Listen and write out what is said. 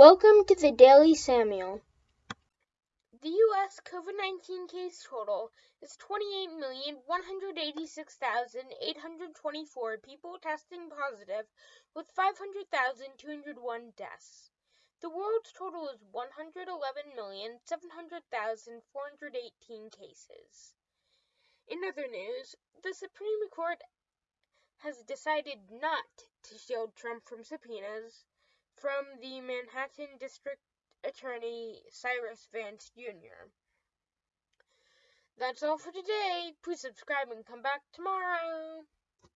Welcome to the Daily Samuel. The U.S. COVID 19 case total is 28,186,824 people testing positive, with 500,201 deaths. The world's total is 111,700,418 cases. In other news, the Supreme Court has decided not to shield Trump from subpoenas from the Manhattan District Attorney Cyrus Vance Jr. That's all for today. Please subscribe and come back tomorrow.